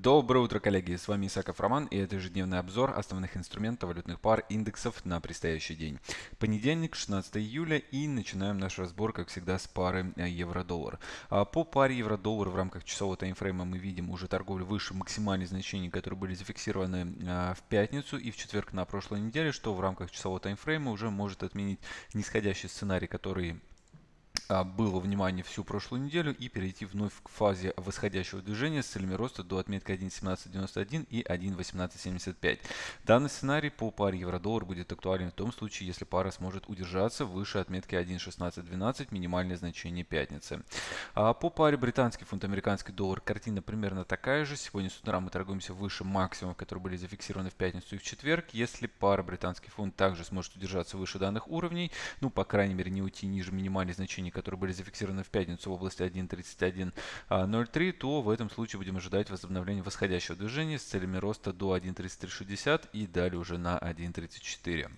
Доброе утро, коллеги! С вами Исаков Роман и это ежедневный обзор основных инструментов валютных пар индексов на предстоящий день. Понедельник, 16 июля и начинаем наш разбор, как всегда, с пары э, евро-доллар. А, по паре евро-доллар в рамках часового таймфрейма мы видим уже торговлю выше максимальных значений, которые были зафиксированы а, в пятницу и в четверг на прошлой неделе, что в рамках часового таймфрейма уже может отменить нисходящий сценарий, который было внимание всю прошлую неделю и перейти вновь к фазе восходящего движения с целями роста до отметки 1.1791 и 1.1875. Данный сценарий по паре евро-доллар будет актуален в том случае, если пара сможет удержаться выше отметки 1.1612, минимальное значение пятницы. А по паре британский фунт, американский доллар картина примерно такая же. Сегодня с утра мы торгуемся выше максимумов, которые были зафиксированы в пятницу и в четверг. Если пара британский фунт также сможет удержаться выше данных уровней, ну, по крайней мере, не уйти ниже минимальных значений, которые были зафиксированы в пятницу в области 1.3103, то в этом случае будем ожидать возобновления восходящего движения с целями роста до 1.3360 и далее уже на 1.34.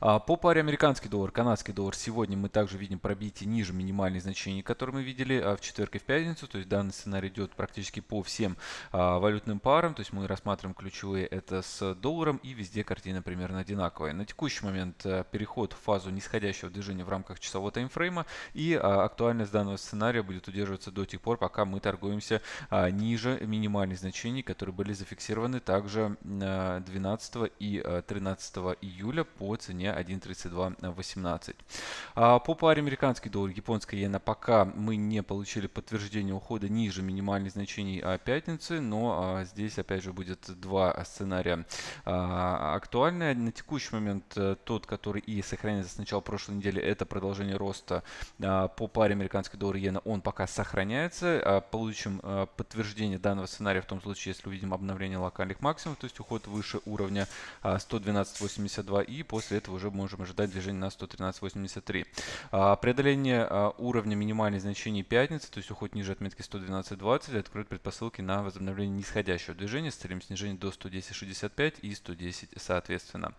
А, по паре американский доллар, канадский доллар сегодня мы также видим пробитие ниже минимальных значений, которые мы видели а, в четверг и в пятницу. То есть данный сценарий идет практически по всем а, валютным парам. То есть мы рассматриваем ключевые это с долларом и везде картина примерно одинаковая. На текущий момент переход в фазу нисходящего движения в рамках часового таймфрейма и актуальность данного сценария будет удерживаться до тех пор, пока мы торгуемся ниже минимальных значений, которые были зафиксированы также 12 и 13 июля по цене 1.3218. А по паре американский доллар, японская иена пока мы не получили подтверждение ухода ниже минимальных значений пятницы, но а, здесь опять же будет два сценария а, актуальные. На текущий момент э, тот, который и сохраняется с начала прошлой недели, это продолжение роста а, по паре американский доллар иена, он пока сохраняется. Получим подтверждение данного сценария в том случае, если увидим обновление локальных максимумов, то есть уход выше уровня 112.82 и после после этого уже можем ожидать движение на 113.83. А, преодоление а, уровня минимальных значений пятницы, то есть уход ниже отметки 112.20, откроет предпосылки на возобновление нисходящего движения с целью снижения до 110.65 и 110 соответственно.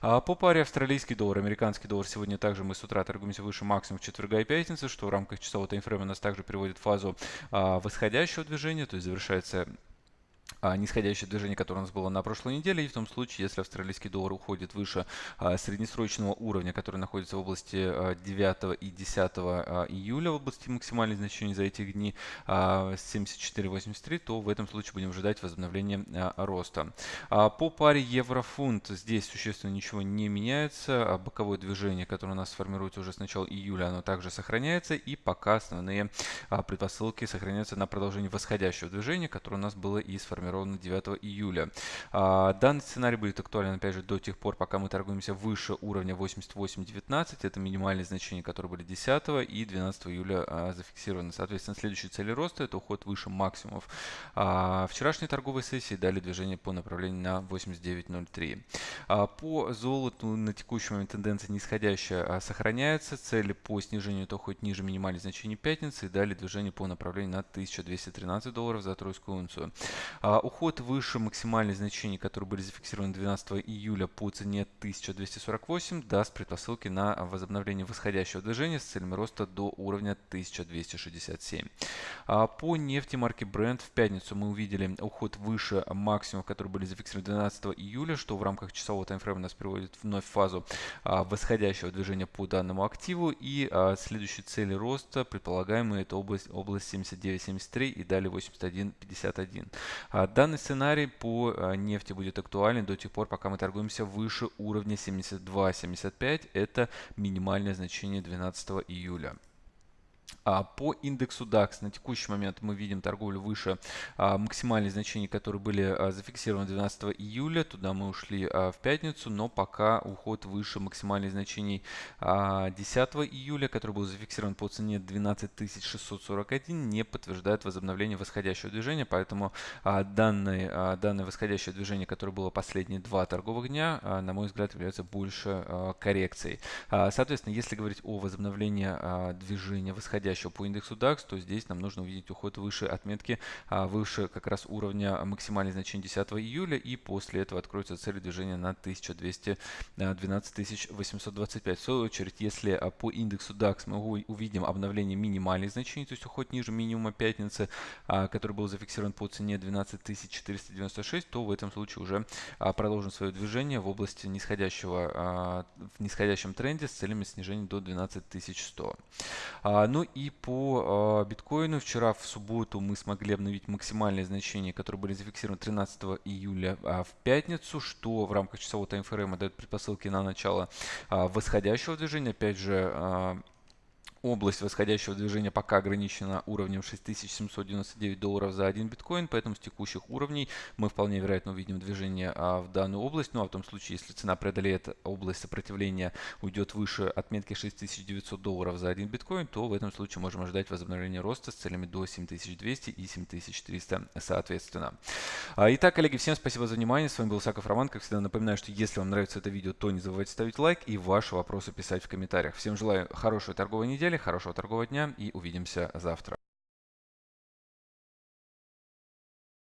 А, по паре австралийский доллар, американский доллар сегодня также мы с утра торгуемся выше максимум четверга и пятницы, что в рамках часового таймфрейма нас также приводит в фазу восходящего движения, то есть завершается нисходящее движение, которое у нас было на прошлой неделе. И в том случае, если австралийский доллар уходит выше а, среднесрочного уровня, который находится в области а, 9 и 10 а, июля, в области максимальных значений за эти дни а, 74.83, то в этом случае будем ожидать возобновления а, роста. А, по паре евро-фунт здесь существенно ничего не меняется. А, боковое движение, которое у нас сформируется уже с начала июля, оно также сохраняется. И пока основные а, предпосылки сохраняются на продолжение восходящего движения, которое у нас было и сформировано сформирована 9 июля. А, данный сценарий будет актуален, опять же, до тех пор, пока мы торгуемся выше уровня 88.19. Это минимальные значения, которые были 10 и 12 июля а, зафиксированы. Соответственно, следующие цели роста – это уход выше максимумов. А, вчерашней торговой сессии дали движение по направлению на 89.03. По золоту на текущий момент тенденция нисходящая сохраняется. Цели по снижению то хоть ниже минимальных значений пятницы и дали движение по направлению на 1213 долларов за тройскую унцию. А, уход выше максимальных значений, которые были зафиксированы 12 июля по цене 1248, даст предпосылки на возобновление восходящего движения с целями роста до уровня 1267. А, по нефти марки Brent в пятницу мы увидели уход выше максимумов, которые были зафиксированы 12 июля, что в рамках часового таймфрейма нас приводит вновь в фазу а, восходящего движения по данному активу. И следующие цели роста предполагаемые это область, область 79.73 и далее 81.51. А данный сценарий по а, нефти будет актуален до тех пор, пока мы торгуемся выше уровня 72.75. Это минимальное значение 12 июля. А по индексу DAX на текущий момент мы видим торговлю выше а, максимальных значений, которые были а, зафиксированы 12 июля. Туда мы ушли в пятницу, но пока уход выше максимальных значений 10 июля, который был зафиксирован по цене 12641, не подтверждает возобновление восходящего движения. Поэтому данное, данное восходящее движение, которое было последние два торговых дня, на мой взгляд, является больше коррекцией. Соответственно, если говорить о возобновлении движения восходящего нисходящего по индексу DAX, то здесь нам нужно увидеть уход выше отметки, а, выше как раз уровня максимальных значений 10 июля, и после этого откроется цель движения на 1212 825. В свою очередь, если а, по индексу DAX мы увидим обновление минимальных значений, то есть уход ниже минимума пятницы, а, который был зафиксирован по цене 12496, то в этом случае уже продолжим свое движение в области нисходящего, в нисходящем тренде с целями снижения до 12100. Ну и по биткоину вчера в субботу мы смогли обновить максимальные значения, которые были зафиксированы 13 июля в пятницу, что в рамках часового таймфрейма дает предпосылки на начало восходящего движения. Опять же, Область восходящего движения пока ограничена уровнем 6799 долларов за один биткоин, поэтому с текущих уровней мы вполне вероятно увидим движение а, в данную область. Ну а в том случае, если цена преодолеет область сопротивления, уйдет выше отметки 6900 долларов за один биткоин, то в этом случае можем ожидать возобновления роста с целями до 7200 и 7300 соответственно. А, итак, коллеги, всем спасибо за внимание. С вами был Саков Роман. Как всегда напоминаю, что если вам нравится это видео, то не забывайте ставить лайк и ваши вопросы писать в комментариях. Всем желаю хорошей торговой недели недели, хорошего торгового дня и увидимся завтра.